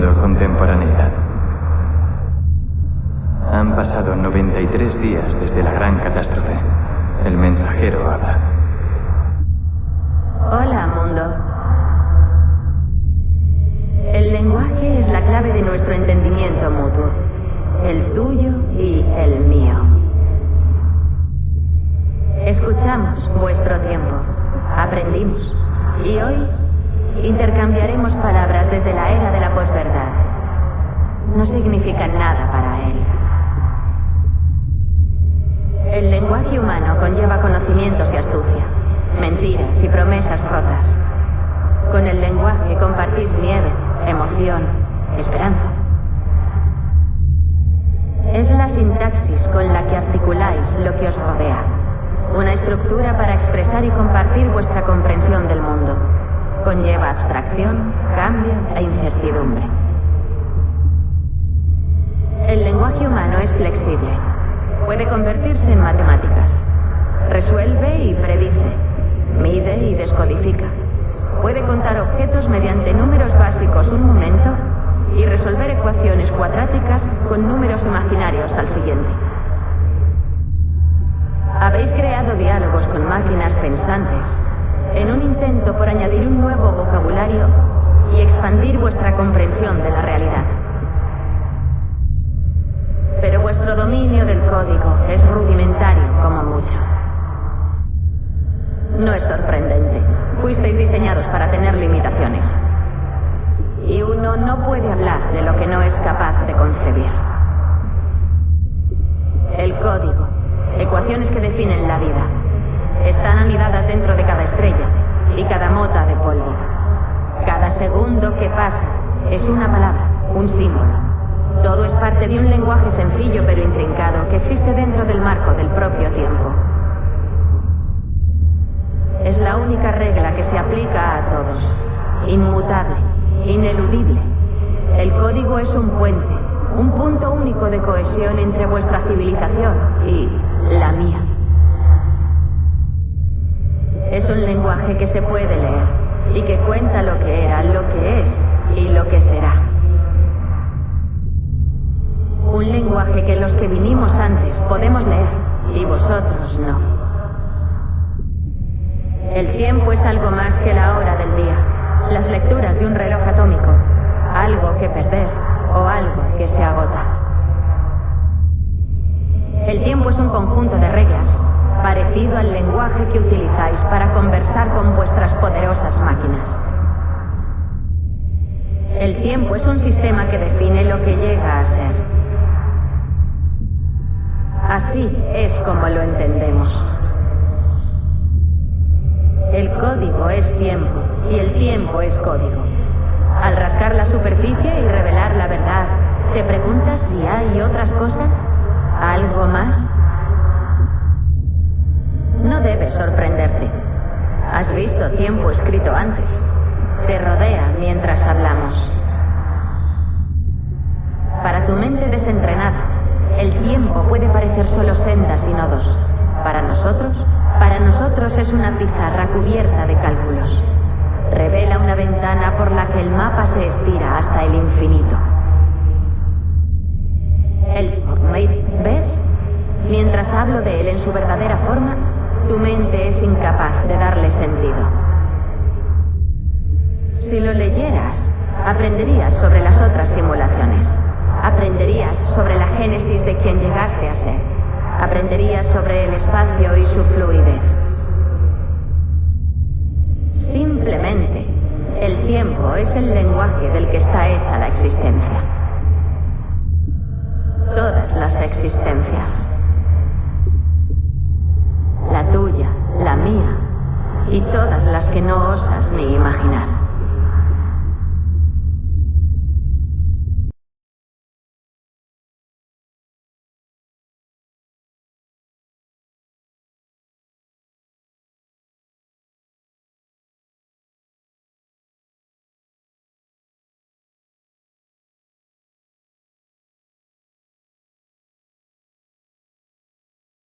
Contemporaneidad. Han pasado 93 días desde la gran catástrofe. El mensajero habla. Hola, mundo. El lenguaje es la clave de nuestro entendimiento mutuo. El tuyo y el mío. Escuchamos vuestro tiempo. Aprendimos. Y hoy intercambiaremos palabras desde la era de la posverdad. No significan nada para él. El lenguaje humano conlleva conocimientos y astucia, mentiras y promesas rotas. Con el lenguaje compartís miedo, emoción, esperanza. Es la sintaxis con la que articuláis lo que os rodea. Una estructura para expresar y compartir vuestra comprensión del mundo. Conlleva abstracción, cambio e incertidumbre. El lenguaje humano es flexible. Puede convertirse en matemáticas. Resuelve y predice. Mide y descodifica. Puede contar objetos mediante números básicos un momento y resolver ecuaciones cuadráticas con números imaginarios al siguiente. Habéis creado diálogos con máquinas pensantes en un intento por añadir un nuevo vocabulario y expandir vuestra comprensión de la realidad. Pero vuestro dominio del código es rudimentario como mucho. No es sorprendente. Fuisteis diseñados para tener limitaciones. Y uno no puede hablar de lo que no es capaz de concebir. El código, ecuaciones que definen la vida, están anidadas dentro de cada estrella y cada mota de polvo. Cada segundo que pasa es una palabra, un símbolo. Todo es parte de un lenguaje sencillo pero intrincado que existe dentro del marco del propio tiempo. Es la única regla que se aplica a todos. Inmutable, ineludible. El código es un puente, un punto único de cohesión entre vuestra civilización y la mía. Que se puede leer y que cuenta lo que era, lo que es y lo que será. Un lenguaje que los que vinimos antes podemos leer y vosotros no. El tiempo es algo más que la hora del día, las lecturas de un reloj atómico, algo que perder o algo que se agota. El tiempo es un conjunto de reglas, parecido al lenguaje que utilizáis para conversar con vuestras poderosas máquinas. El tiempo es un sistema que define lo que llega a ser. Así es como lo entendemos. El código es tiempo y el tiempo es código. Al rascar la superficie y revelar la verdad, ¿te preguntas si hay otras cosas? ¿Algo más? No debes sorprenderte. Has visto tiempo escrito antes. Te rodea mientras hablamos. Para tu mente desentrenada, el tiempo puede parecer solo sendas y nodos. Para nosotros, para nosotros es una pizarra cubierta de cálculos. Revela una ventana por la que el mapa se estira hasta el infinito. Aprenderías sobre las otras simulaciones. Aprenderías sobre la génesis de quien llegaste a ser. Aprenderías sobre el espacio y su fluidez. Simplemente, el tiempo es el lenguaje del que está hecha la existencia. Todas las existencias. La tuya, la mía y todas las que no osas ni imaginar.